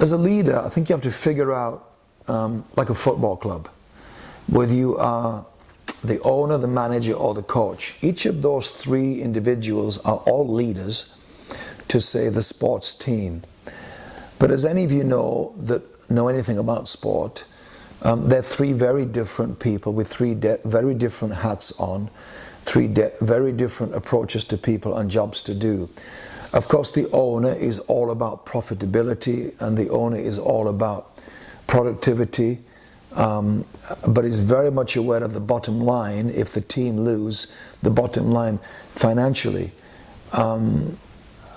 as a leader, I think you have to figure out, um, like a football club, whether you are the owner, the manager, or the coach. Each of those three individuals are all leaders to say the sports team. But as any of you know that know anything about sport, um, they're three very different people with three very different hats on, three very different approaches to people and jobs to do. Of course, the owner is all about profitability and the owner is all about productivity, um, but is very much aware of the bottom line if the team lose the bottom line financially. Um,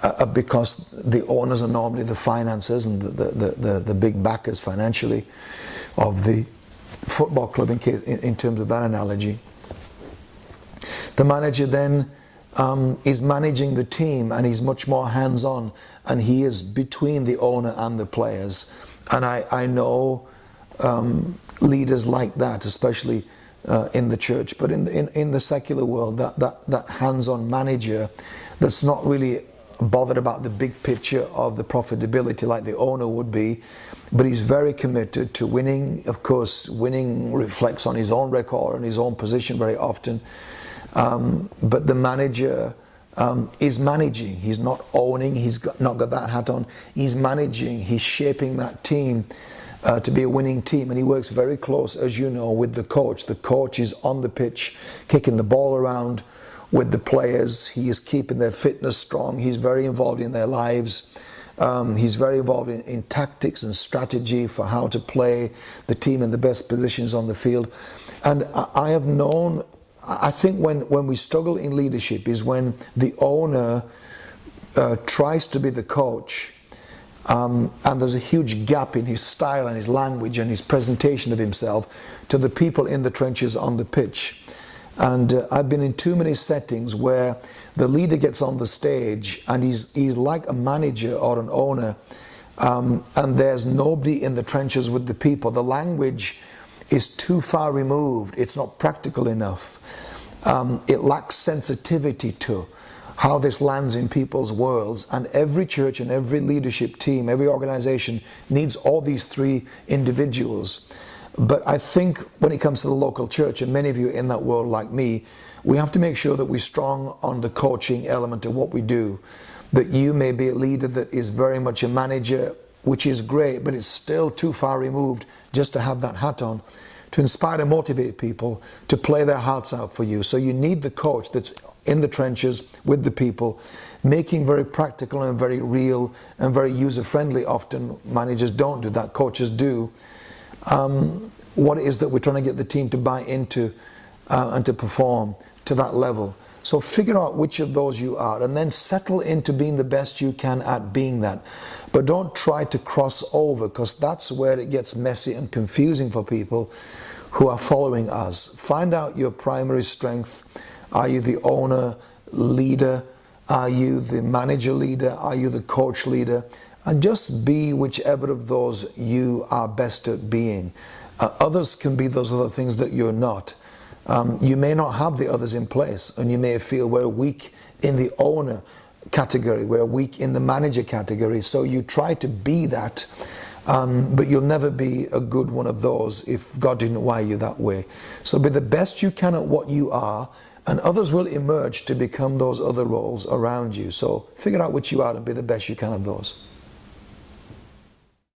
uh, because the owners are normally the financiers and the, the, the, the, big backers financially of the football club in, case, in, in terms of that analogy. The manager then um, is managing the team and he's much more hands-on and he is between the owner and the players. And I, I know um, leaders like that, especially uh, in the church, but in, in, in the secular world, that, that, that hands-on manager that's not really bothered about the big picture of the profitability like the owner would be, but he's very committed to winning. Of course, winning reflects on his own record and his own position very often. Um, but the manager um, is managing. He's not owning. He's got, not got that hat on. He's managing. He's shaping that team uh, to be a winning team. And he works very close, as you know, with the coach. The coach is on the pitch, kicking the ball around with the players. He is keeping their fitness strong. He's very involved in their lives. Um, he's very involved in, in, tactics and strategy for how to play the team in the best positions on the field. And I, I have known, I think when, when we struggle in leadership is when the owner uh, tries to be the coach um, and there's a huge gap in his style and his language and his presentation of himself to the people in the trenches on the pitch. And uh, I've been in too many settings where the leader gets on the stage and he's, he's like a manager or an owner um, and there's nobody in the trenches with the people. The language is too far removed. It's not practical enough. Um, it lacks sensitivity to how this lands in people's worlds. And every church and every leadership team, every organization needs all these three individuals. But I think when it comes to the local church, and many of you in that world like me, we have to make sure that we're strong on the coaching element of what we do. That you may be a leader that is very much a manager, which is great, but it's still too far removed just to have that hat on to inspire and motivate people to play their hearts out for you. So you need the coach that's in the trenches with the people, making very practical and very real and very user-friendly often. Managers don't do that, coaches do um, what it is that we're trying to get the team to buy into uh, and to perform to that level. So figure out which of those you are and then settle into being the best you can at being that. But don't try to cross over because that's where it gets messy and confusing for people who are following us. Find out your primary strength. Are you the owner, leader? Are you the manager leader? Are you the coach leader? and just be whichever of those you are best at being. Uh, others can be those other things that you're not. Um, you may not have the others in place and you may feel we're weak in the owner category, we're weak in the manager category. So you try to be that, um, but you'll never be a good one of those if God didn't wire you that way. So be the best you can at what you are and others will emerge to become those other roles around you. So figure out which you are and be the best you can of those.